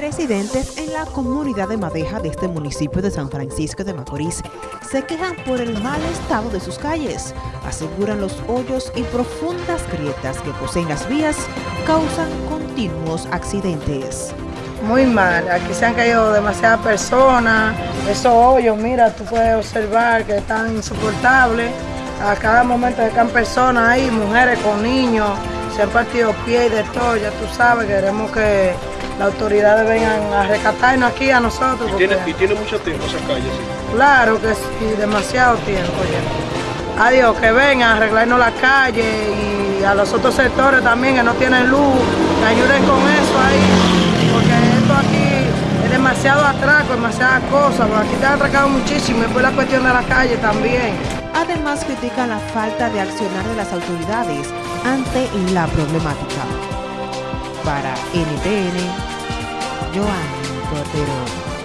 Residentes en la comunidad de Madeja de este municipio de San Francisco de Macorís se quejan por el mal estado de sus calles. Aseguran los hoyos y profundas grietas que poseen las vías causan continuos accidentes. Muy mal, aquí se han caído demasiadas personas, esos hoyos, mira, tú puedes observar que están insoportables. A cada momento están personas ahí, mujeres con niños, se han partido pies y de todo, ya tú sabes, queremos que las autoridades vengan a rescatarnos aquí a nosotros. ¿Y tiene, y tiene mucho tiempo esa calle? Sí? Claro que sí, demasiado tiempo ya. Adiós, que vengan a arreglarnos la calle y a los otros sectores también que no tienen luz, que ayuden con eso ahí, porque esto aquí es demasiado atraco, demasiadas cosas, porque aquí te han atracado muchísimo y después la cuestión de la calle también. Además critican la falta de accionar de las autoridades ante la problemática. Para NTN, Joan Cordero.